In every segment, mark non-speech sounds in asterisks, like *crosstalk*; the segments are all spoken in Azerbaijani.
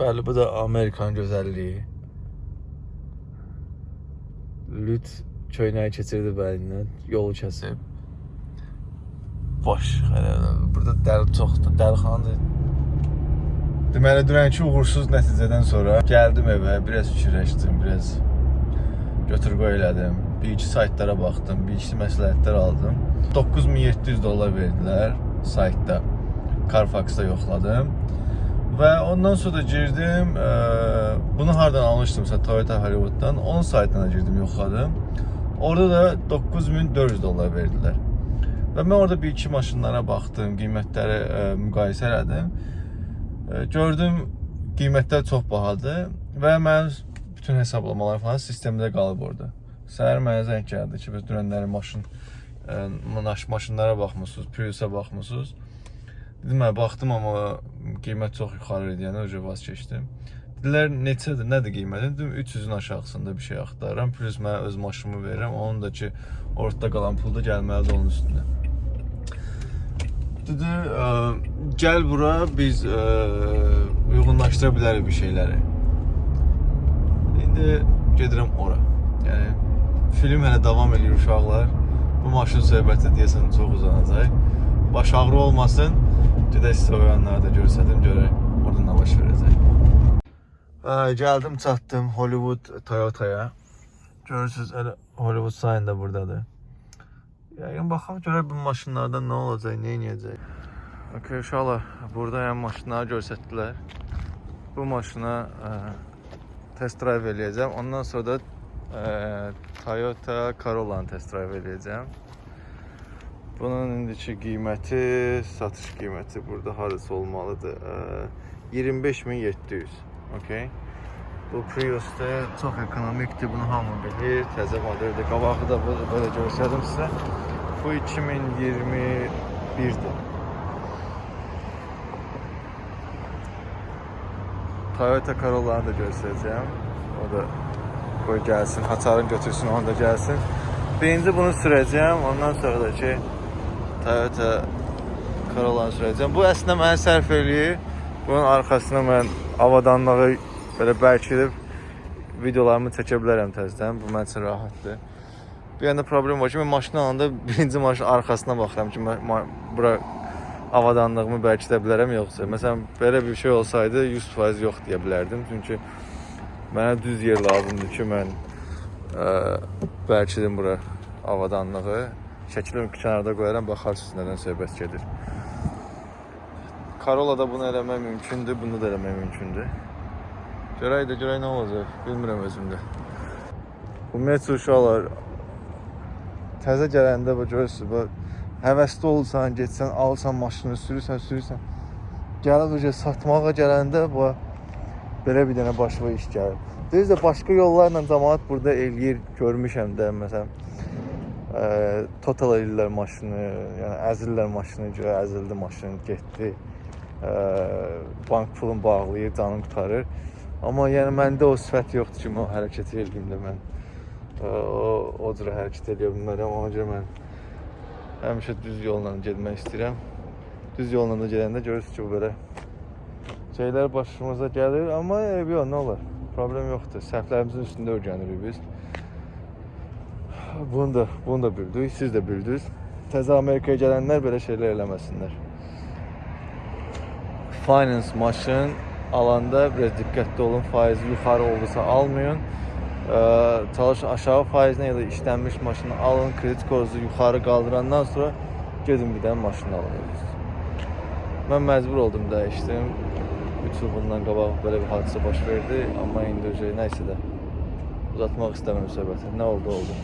Bəli, bu da Amerikan gözəlliyi. Lüt köynəyi keçirdi bəlindən, yolu kəsib. Boş, hələ burada dəli çoxdur, dəlixanadır. Deməli, dünənki uğursuz nəticədən sonra gəldim evə, biraz fikirləşdim, biraz götür qoy elədim. Bir iki saytlara baxdım, bir iki məsləhətlər aldım. 9700 dollar verdilər saytda. Carfax-da yoxladım. Və ondan sonra girdim, ə, bunu hardan almışdımsa Toyota Hollywooddan, onun saytına girdim, yoxladım. Orada da 9400 dollar verdilər. Və mən orada bir iki maşınlara baxdım, qiymətləri ə, müqayisə elədim. Ə, gördüm qiymətlər çox bahadır və mənim bütün hesablamalar falan sistemdə qalıb orada. Səhər mənə zəng gəldi ki, biz dünənləri maşın maş- maşınlara baxmısınız, Prius'a baxmısınız. Dedim, mən baxdım amma qiymət çox yuxarı idi, yəni öcə vaz keçdim. Dedilər, neçədir, nədir qiyməti? Dedim, 300-ün aşağısında bir şey axtarıram. Plus mən öz maşınımı verirəm, onun da ki, ortada qalan pul da gəlməlidir onun üstündə. Dedi, ə, gəl bura, biz ə, uyğunlaşdıra bilərik bir şeyləri. İndi gedirəm ora. Yəni film hələ davam edir uşaqlar. Bu maşın söhbəti deyəsən çox uzanacaq. Baş ağrı olmasın. Gedək sizə oyanları da göstərdim, görək orada nə baş verəcək. Gəldim, çatdım Hollywood Toyota'ya. Görürsüz, elə Hollywood sign da burdadır. Yəqin baxaq görək bu maşınlardan nə olacaq, nə edəcək. Okay, uşaqlar, burada yəni maşınları göstərdilər. Bu maşına ə, test drive eləyəcəm. Ondan sonra da ə, Toyota Corolla-nı test drive eləyəcəm. Bunun indiki qiyməti, satış qiyməti burada harası olmalıdır? Ə, 25700. Okay. Bu Prius-da çox ekonomikdir, bunu hamı bilir. Təzə modeldir. Qabağı da belə, belə göstərdim sizə. Bu 2021-dir. Toyota Corolla-nı da göstərəcəm. O da qoy gəlsin, haçarın götürsün, onu da gəlsin. Birinci bunu sürəcəm, ondan sonra da ki Toyota Corolla-nı sürəcəm. Bu əslində mənə sərf eləyir. Bunun arxasına mən avadanlığı belə bərkidib videolarımı çəkə bilərəm təzədən. Bu mənim üçün rahatdır. Bir yanda problem var ki, mən maşını alanda birinci maşının arxasına baxıram ki, mən bura avadanlığımı bərkidə bilərəm yoxsa. Məsələn, belə bir şey olsaydı 100% yox deyə bilərdim. Çünki mənə düz yer lazımdır ki, mən ə, bərkidim bura avadanlığı. Şəkilimi kənarda qoyaram, baxarsınız nədən söhbət gedir. Corolla-da bunu eləmək mümkündür, bunu da eləmək mümkündür. Görək də görək nə olacaq, bilmirəm özümdə. Ümumiyyətlə uşaqlar təzə gələndə bu görürsüz, bu həvəsli olsan, getsən, alsan maşını, sürürsən, sürürsən. Gəlib öcə satmağa gələndə bu belə bir dənə başına iş gəlir. Düzdür, başqa yollarla cəmaət burada eləyir, görmüşəm də məsələn ə, total eləyirlər maşını, yəni əzirlər maşını, görə əzildi maşın, getdi. Ə, bank pulun bağlayır, canını qurtarır. Amma yəni məndə o sifət yoxdur ki, mən hərəkət eləyim də mən ə, o o cür hərəkət edə bilmərəm. Ona görə mən həmişə düz yolla getmək istəyirəm. Düz yolla da gedəndə görürsüz ki, bu belə şeylər başımıza gəlir, amma e, yox, nə olar? Problem yoxdur. Səhvlərimizin üstündə öyrənirik biz. Bunu da, bunu da bildik, siz də bildiniz. Təzə Amerikaya gələnlər belə şeylər eləməsinlər. Finance maşın alanda biraz diqqətli olun. Faizi yuxarı oldusa almayın. Ee, çalışın aşağı faizlə ya da işlənmiş maşını alın. Kredit korunuzu yuxarı qaldırandan sonra gedin bir dənə maşın alın. Mən məcbur oldum dəyişdim. 3 il bundan qabaq belə bir hadisə baş verdi, amma indi öcə nəysə də uzatmaq istəmirəm söhbəti. Nə oldu, oldu.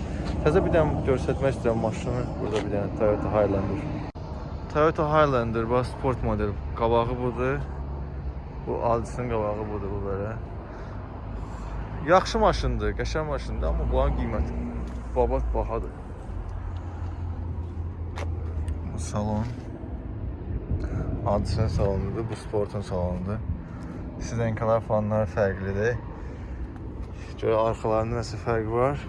Təzə bir dənə göstərmək istəyirəm maşını. Burada bir dənə Toyota Highlander. Toyota Highlander, bax sport model. Qabağı budur. Bu Altis'in qabağı budur bu belə. Yaxşı maşındır, qəşəng maşındır, amma bunun qiyməti babat bahadır. Bu salon. Hadisin salonudur, bu sportun salonudur. Sizenkalar fanları fərqlidir. Görə arxalarında nəsə fərq var.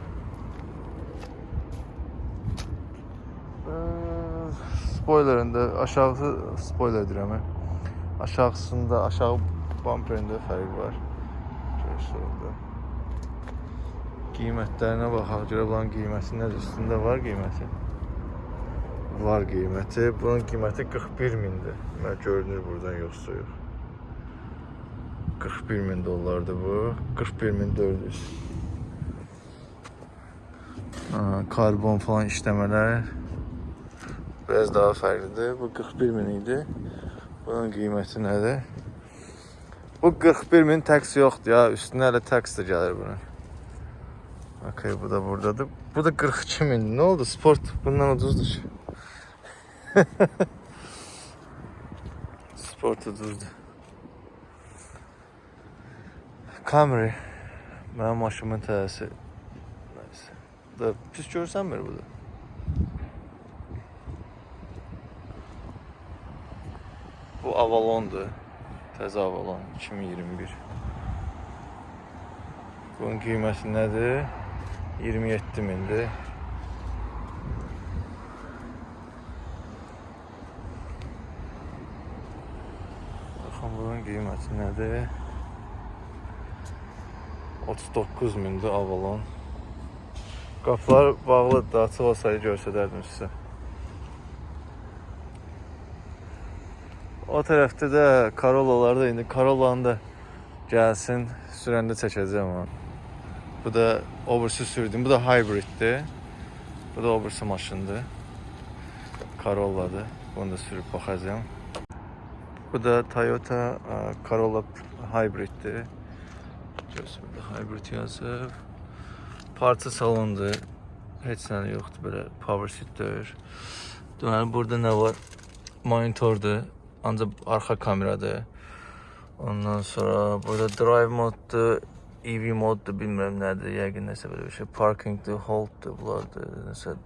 Spoilerində aşağısı spoiler deyirəm. Aşağısında aşağı bumperində fərq var. Görürsünüz orada. Qiymətlərinə baxaq, görə bunun qiyməti nədir? Üstündə var qiyməti. Var qiyməti. Bunun qiyməti 41 mindir. Mən görünür buradan yoxsa yox. 41 min dollardır bu. 41 min 400. Ha, karbon falan işləmələr biraz daha fərqlidir. Bu 41 min idi. Bunun qiyməti nədir? Bu 41 min tax yoxdur ya. Üstünə hələ tax da gəlir bunun. Okay, bu da buradadır. Bu da 42 min. Nə oldu? Sport bundan ucuzdur. ki. *laughs* Sport ucuzdur. Camry. Mənim maşımın tələsi. Nəysə. Da pis görsənmir bu da. Bu Avalondur. Təzə Avalon 2021. Bunun qiyməti nədir? 27 mindir. Baxın bunun qiyməti nədir? 39 mindir Avalon. Qapılar bağlıdır da, açıq olsaydı göstərərdim sizə. O tərəfdə də Corollalar da indi Corollanı da gəlsin, sürəndə çəkəcəm onu. Bu da obrisi sürdüm. Bu da hybriddir. Bu da obrisi maşındır. Corolladır. Bunu da sürüb baxacağam. Bu da Toyota e, Corolla hybriddir. Görürsünüz burada hybrid yazıb. Parça salondur. Heç nə yoxdur belə power seatdir. Deməli burada nə var? Monitordur. Ancaq arxa kameradır. Ondan sonra burada drive moddur, EV moddur, bilmirəm nədir, yəqin nəsə belə bir şey. Parkingdir, holddur, bunlardır, nəsə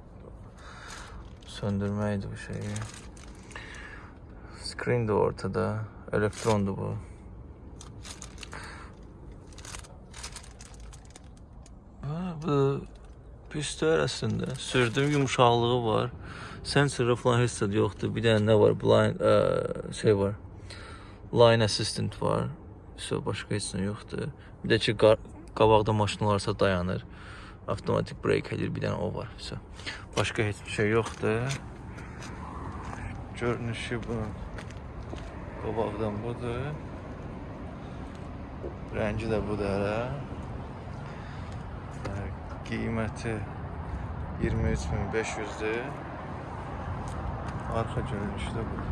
söndürməkdir bu şeyi. Screen də ortada, elektrondur bu. Bu pistol əslində. Sürdüm yumşaqlığı var. Sensorı falan heç zət yoxdur. Bir dənə nə var? Blind ə, şey var. Line assistant var. So başqa heç nə yoxdur. Bir də ki qabaqda maşın olarsa dayanır. Avtomatik brake edir. Bir dənə o var. So. Başqa heç bir şey yoxdur. Görünüşü bu. Qabaqdan budur. Rəngi də budur hələ. Qiyməti 23500-dür. Arxa görünüşü də budur.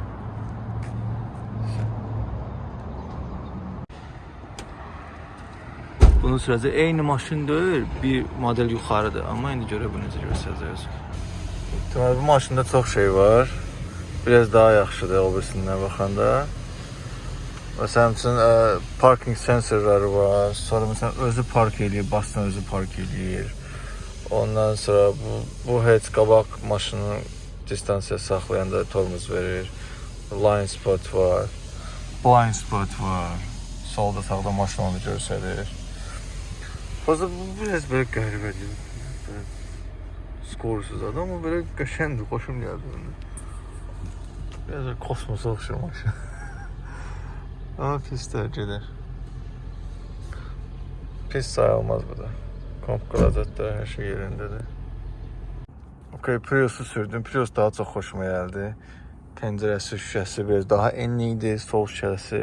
Bunun sürəci eyni maşın deyil, bir model yuxarıdır. Amma indi görə bu necə göstərəcəyik. Deməli bu maşında çox şey var. Biraz daha yaxşıdır o birisindən baxanda. Məsələn üçün ə, parking sensorları var. Sonra məsələn özü park eləyir, basdan özü park eləyir. Ondan sonra bu bu heç qabaq maşını distansiya saxlayanda tormuz verir. Line spot var. Blind spot var. Solda sağda maşın onu göstərir. Fazla bu biraz belə qəribədir. Belə skorsuz adam ama belə qəşəngdir, xoşum gəldi ona. Biraz kosmosa oxşar maşın. *laughs* Amma pis dərəcədə. Pis sayılmaz bu da. Komp qlazatlar hər şey yerindədir. Okay, Prius'u sürdüm. Prius daha çox xoşuma gəldi. Pəncərəsi, şüşəsi biraz daha enli idi. Sol şüşəsi,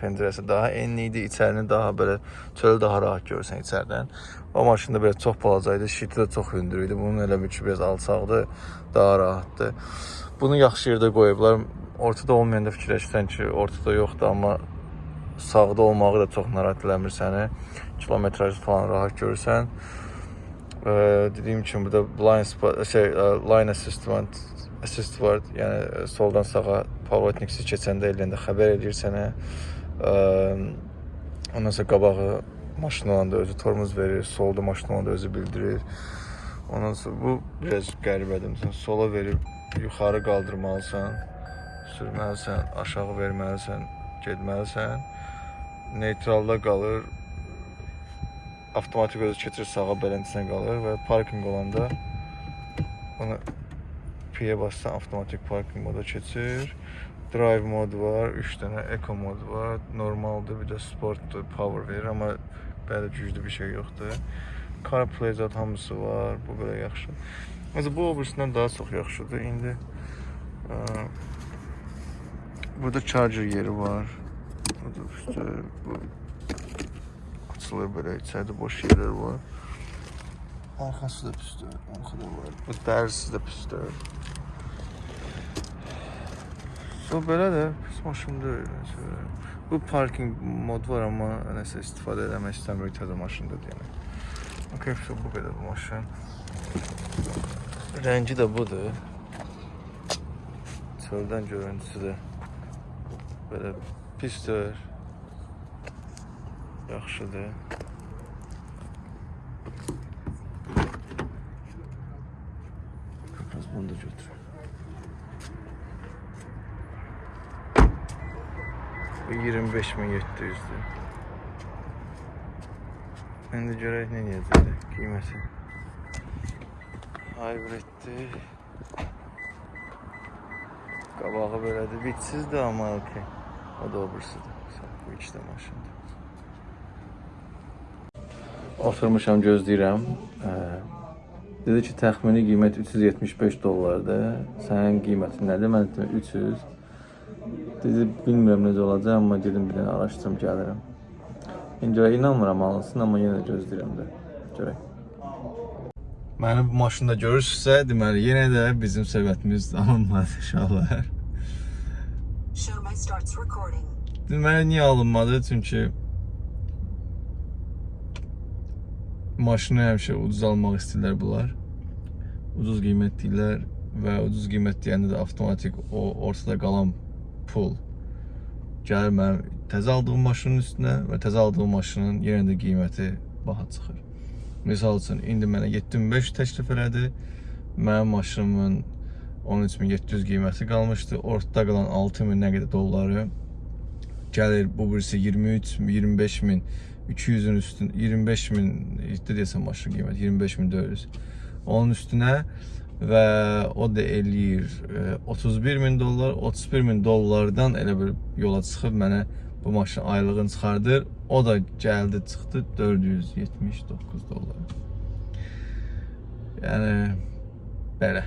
pəncərəsi daha enli idi. İçərini daha belə çölü daha rahat görürsən içəridən. O maşında biraz çox balaca idi. Şiti də çox hündür idi. Bunun elə bir ki, biraz alçaqdı, daha rahatdır. Bunu yaxşı yerdə qoyublar. Ortada olmayanda fikirləşirsən ki, ortada yoxdur, amma sağda olmağı da çox narahat eləmir səni. Kilometraj falan rahat görürsən. Ee, dediyim kimi burada blind spot, şey, e, line assistant assist var. Yəni e, soldan sağa pavotniksiz keçəndə eləyəndə xəbər eləyir sənə. Ee, ondan sonra qabağı maşın olanda özü tormuz verir, solda maşın olanda özü bildirir. Ondan sonra bu biraz qəribədir. Məsələn, sola verib yuxarı qaldırmalısan, sürməlisən, aşağı verməlisən, getməlisən. Neytralda qalır. Avtomatik özü keçir sağa beləntisinə qalır və parkinq olanda onu P-yə bassan avtomatik parkinq moda keçir. drive modu var, 3 dənə eco modu var, normaldır, bir də sportdur, power verir, amma belə güclü bir şey yoxdur. CarPlay zət hamısı var, bu belə yaxşı. Məsələn, bu obrisindən daha çox yaxşıdır. İndi ə, burada charger yeri var. Burada işte bu açılır belə, içəridə boş yerlər var. Arxası da pisdir, arxada var. Bu dərsi də pisdir. So belə də pis maşın deyil. Məsələn. Bu parking mod var amma nəsə istifadə eləmək istəmirik təzə maşındır yəni. Okay, so bu qədər bu maşın. Rəngi də budur. Çöldən görüntüsü də belə pisdir. Yaxşıdır. Biraz bunu da götür. Bu 25700'dür. İndi görək nə edəcək qiyməti. Hybriddir. Qabağı belədir. Bitsizdir amma okey. O da obrisidir. Bu iki də maşındır. Oturmuşam gözləyirəm. Dedi ki, təxmini qiymət 375 dollardır. Sənin qiymətin nədir? Mən dedim 300. Dedi, bilmirəm necə olacaq, amma gedim bir dənə araşdırım, gəlirəm. İndi görə inanmıram alınsın, amma yenə də gözləyirəm də. Görək. Məni bu maşında görürsünüzsə, deməli yenə də bizim söhbətimiz alınmadı inşallah. Deməli niyə alınmadı? Çünki maşını həmişə ucuz almaq istəyirlər bunlar. Ucuz qiymət deyirlər və ucuz qiymət deyəndə də avtomatik o ortada qalan pul gəlir mənim təzə aldığım maşının üstünə və təzə aldığım maşının yenə də qiyməti baha çıxır. Misal üçün indi mənə 7500 təklif elədi. Mənim maşınımın 13700 qiyməti qalmışdı. Ortada qalan 6000 nə qədər dolları. Gəlir bu birisi 23 25 min 200'ün üstün 25 min işte desem maşın qiyməti 25 min 400 onun üstünə və o da eləyir e, 31 min dollar. 31 min dollardan elə bir yola çıxıb mənə bu maşın aylığını çıxardır. O da gəldi çıxdı 479 dollar yəni belə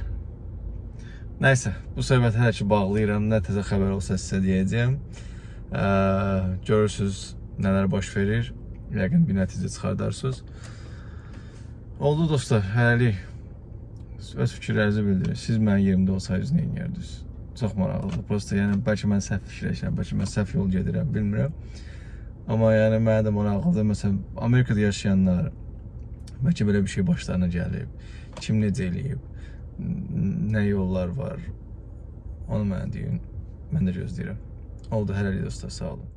Nəysə, bu söhbəti hələ ki bağlayıram. Nə təzə xəbər olsa sizə deyəcəyəm. Ə, görürsüz nələr baş verir. Yəqin bir nəticə çıxardarsınız. Oldu dostlar, hələlik öz fikirlərinizi bildirin. Siz mənim yerimdə olsaydınız nə edərdiniz? Çox maraqlıdır. Prosta yəni bəlkə mən səhv fikirləşirəm, bəlkə mən səhv yol gedirəm, bilmirəm. Amma yəni mənə də maraqlıdır. Məsələn, Amerikada yaşayanlar bəlkə belə bir şey başlarına gəlib. Kim necə eləyib? Nə yollar var? Onu mənə deyin. Mən də gözləyirəm. Oldu hələlik dostlar, sağ olun.